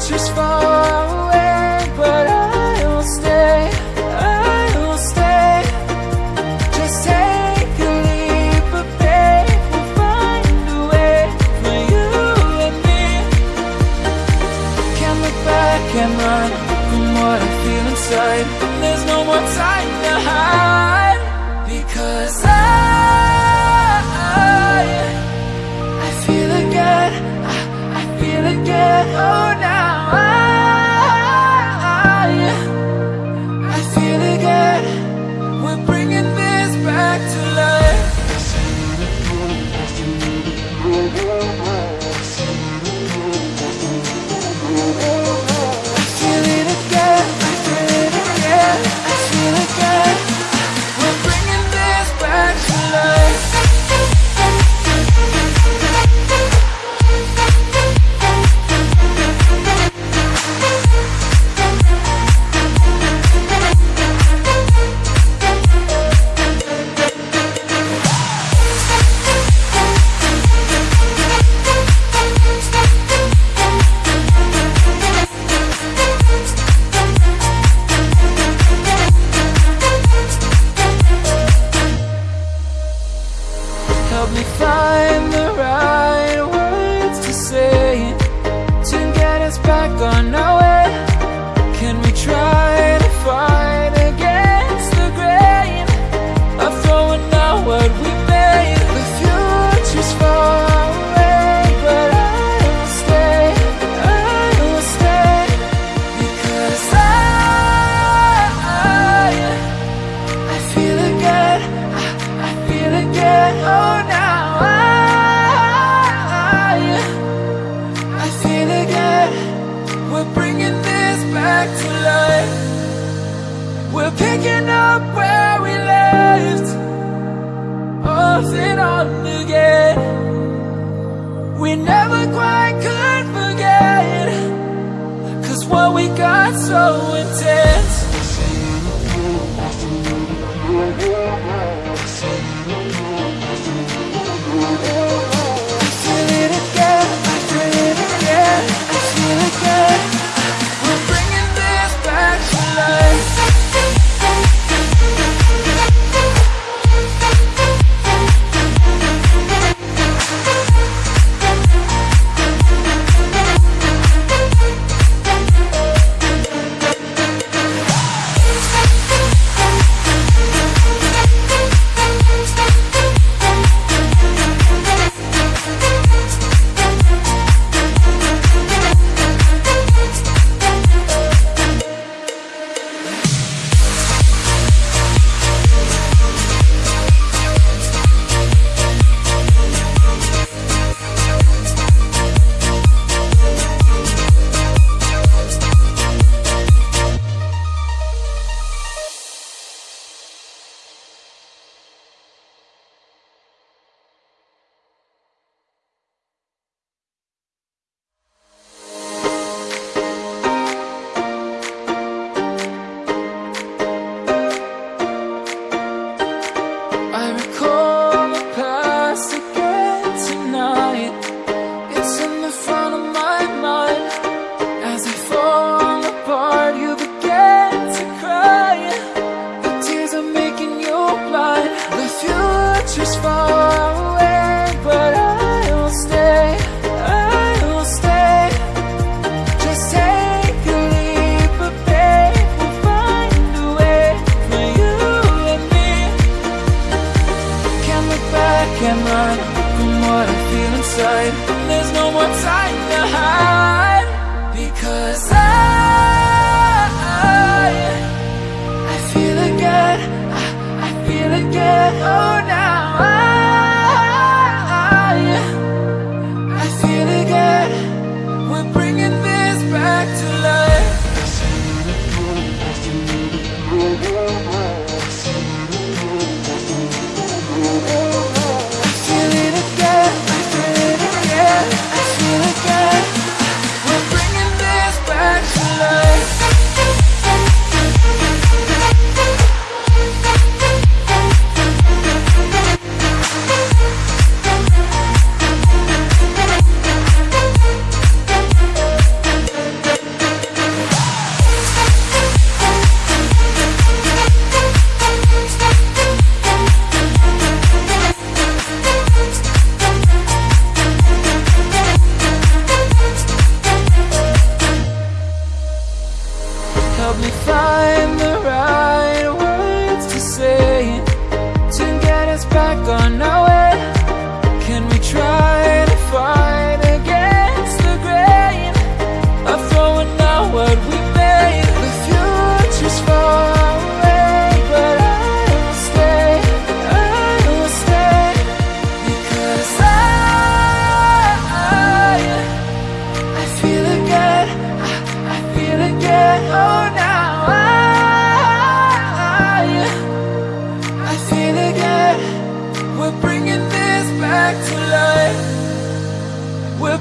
Nature's far away, but I'll stay, I'll stay. Just take a leap of faith, we'll find a way for you and me. Can't look back and run from what I feel inside. There's no more time oh.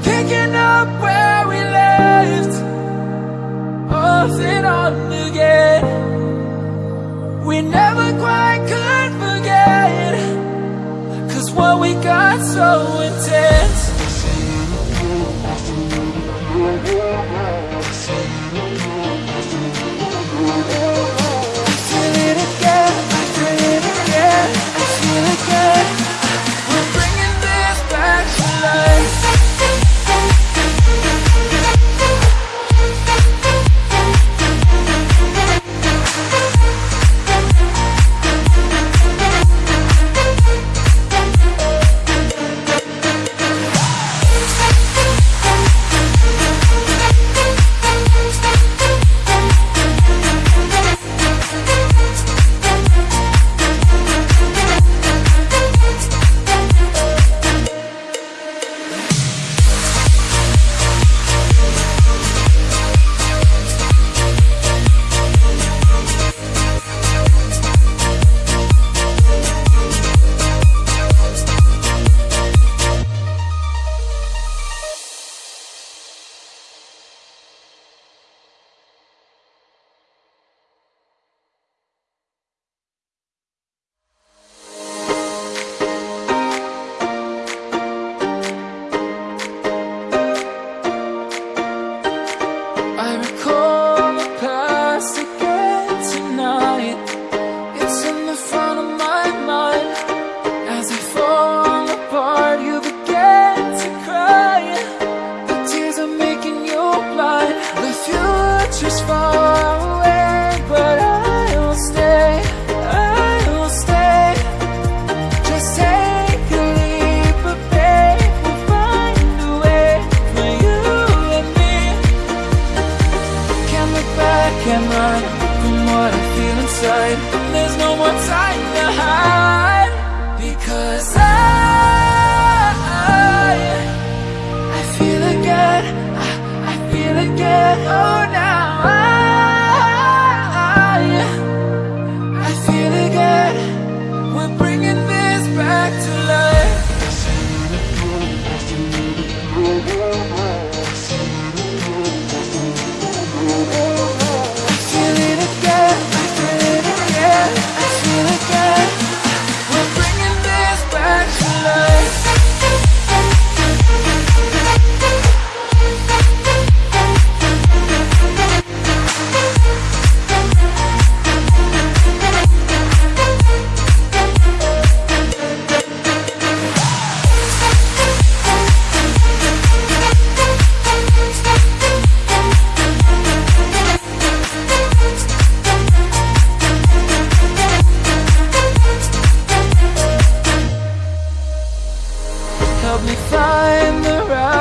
Picking up where we left Off and on again. We never quite could forget Cause what we got so intense. mind Open what I feel inside. There's no more time to hide. Because I I feel again. I, I feel again. Oh, help me find the right